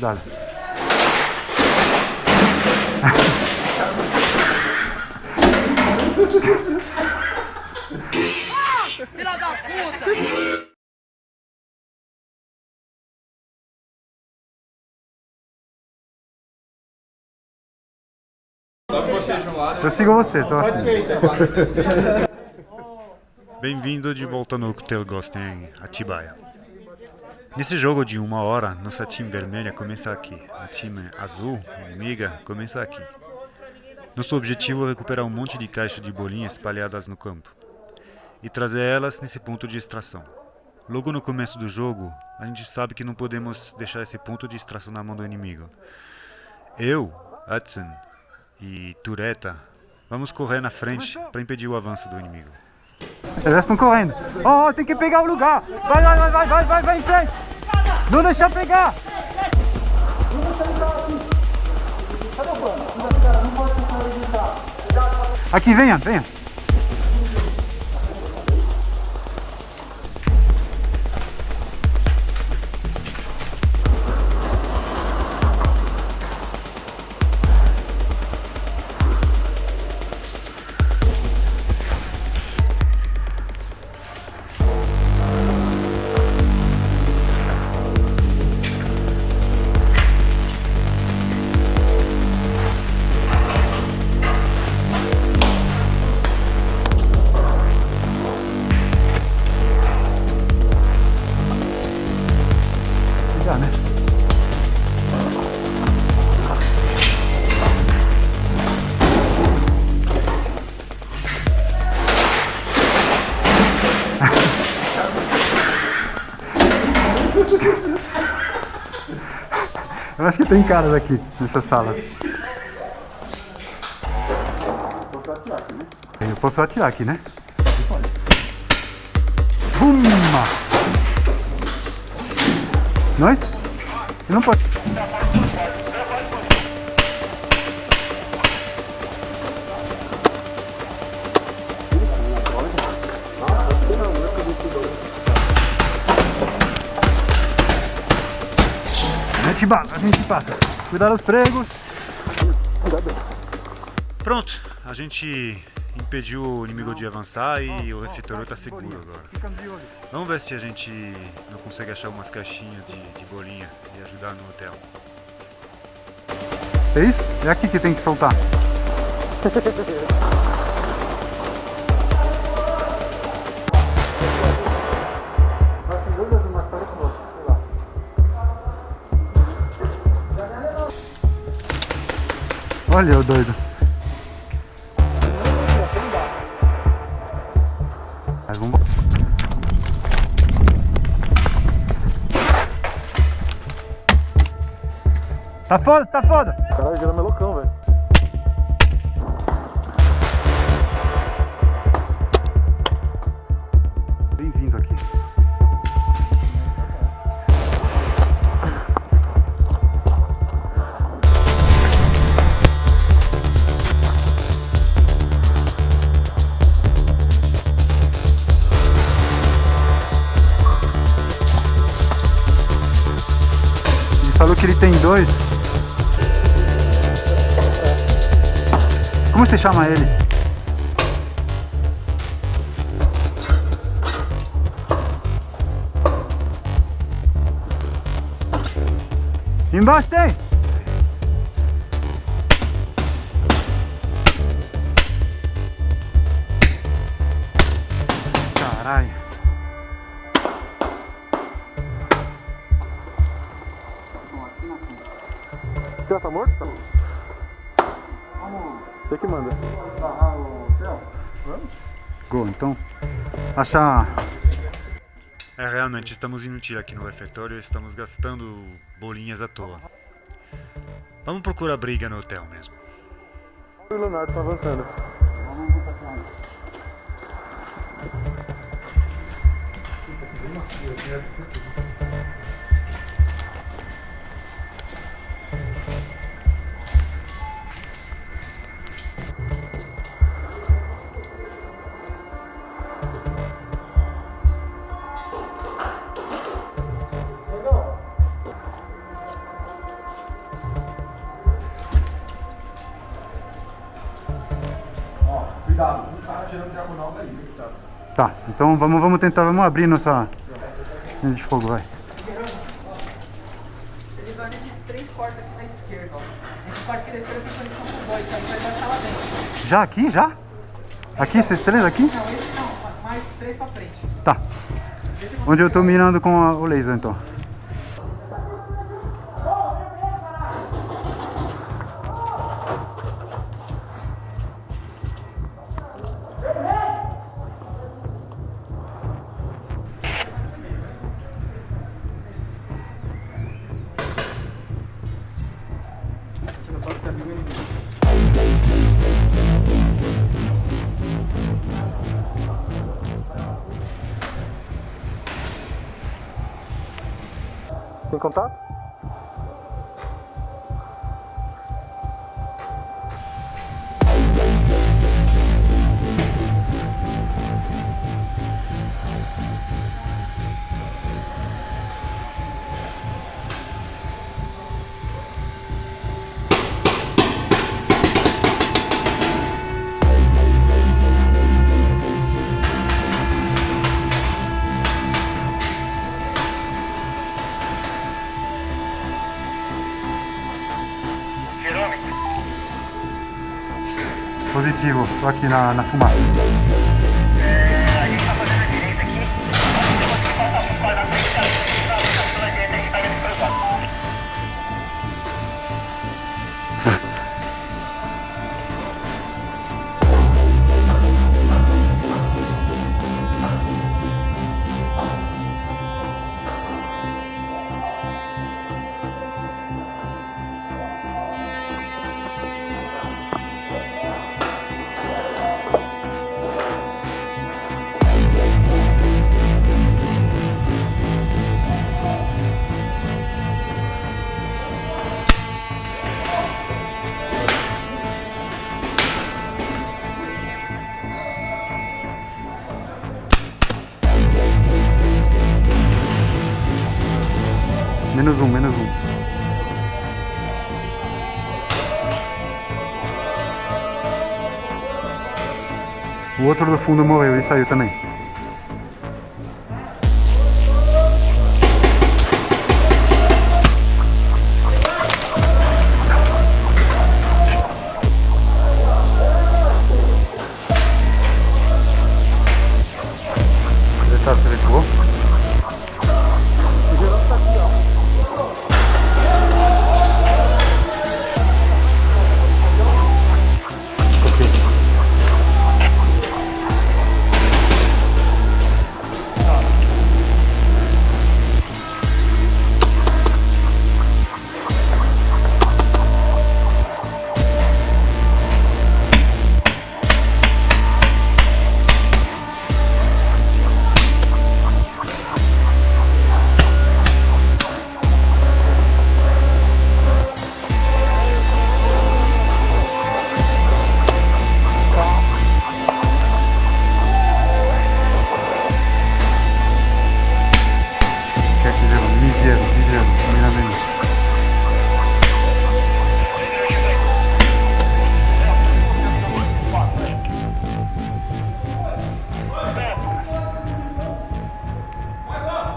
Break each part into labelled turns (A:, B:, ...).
A: Cuidado.
B: Filha da puta!
A: Eu sigo você, tô assim.
C: Bem-vindo de volta no Hotel Ghost em Atibaia. Nesse jogo de uma hora, nossa time vermelha começa aqui. A time azul, inimiga, começa aqui. Nosso objetivo é recuperar um monte de caixas de bolinhas espalhadas no campo e trazer elas nesse ponto de extração. Logo no começo do jogo, a gente sabe que não podemos deixar esse ponto de extração na mão do inimigo. Eu, Hudson e Tureta vamos correr na frente para impedir o avanço do inimigo.
A: Eles estão correndo. Oh, tem que pegar o lugar. Vai, vai, vai, vai, vai, vai, vai em frente. Não deixa pegar. Aqui, venha, venha. Tem caras aqui nessa sala. Eu posso atirar aqui, né? Bumma! Nós? Você não pode. Gente a gente passa. Cuidado os pregos.
C: Pronto, a gente impediu o inimigo de avançar e o refeitório está seguro agora. Vamos ver se a gente não consegue achar umas caixinhas de, de bolinha e ajudar no hotel.
A: É isso? É aqui que tem que soltar. Olha o doido. Mas vamos... Tá foda, tá foda.
D: Caralho, vira melocão, velho.
A: Chama ele? Embaixo tem! Caralho.
D: Cara tá morto? Tá. Você que manda.
A: Barrar o hotel? Vamos? Go, então. Achar.
C: É, realmente, estamos indo tiro aqui no refeitório e estamos gastando bolinhas à toa. Vamos procurar briga no hotel mesmo.
D: O Leonardo tá avançando.
A: Vamos Tá, então vamos, vamos tentar, vamos abrir nossa linha de fogo, vai.
E: Ele vai nesses três cortes aqui na esquerda, ó. Esse corte aqui da esquerda tem conexão com o boy, tá? Ele vai baixar lá dentro.
A: Já aqui, já? Aqui, esses três aqui?
E: Não, esse não, mais três pra frente.
A: Tá. Onde eu tô mirando com a- o laser, então.
D: Contato?
A: Positivo, tô aqui na, na fumaça. Menos um, menos um. O outro do fundo morreu e saiu também.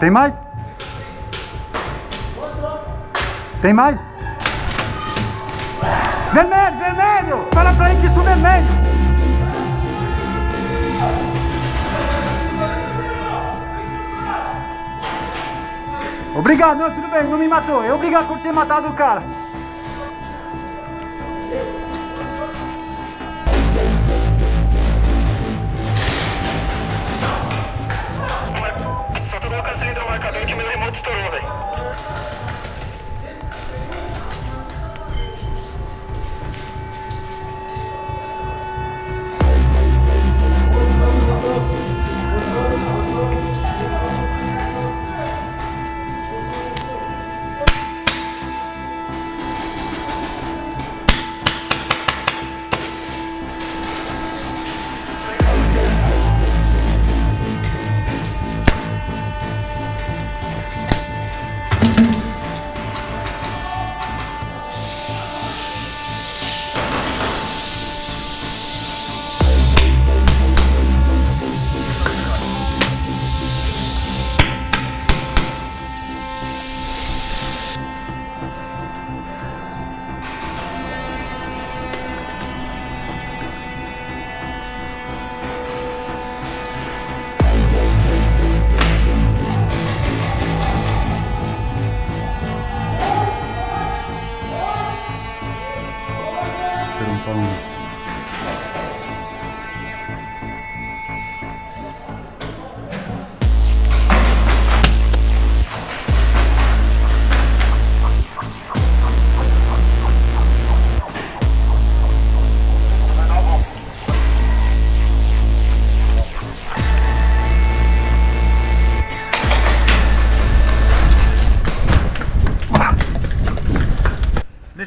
A: Tem mais? Tem mais? Vermelho, vermelho! Fala pra ele que isso é vermelho! Obrigado, não, tudo bem, não me matou. Eu obrigado por ter matado o cara.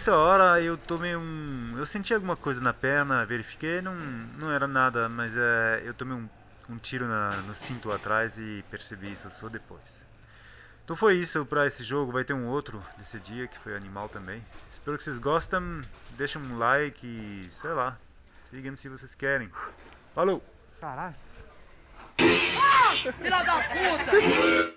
C: Nessa hora eu tomei um. Eu senti alguma coisa na perna, verifiquei, não, não era nada, mas é, eu tomei um, um tiro na, no cinto atrás e percebi isso só depois. Então foi isso para esse jogo, vai ter um outro desse dia que foi animal também. Espero que vocês gostem, deixem um like e sei lá, sigam se vocês querem. Falou!
A: Caralho.
B: Filha da puta!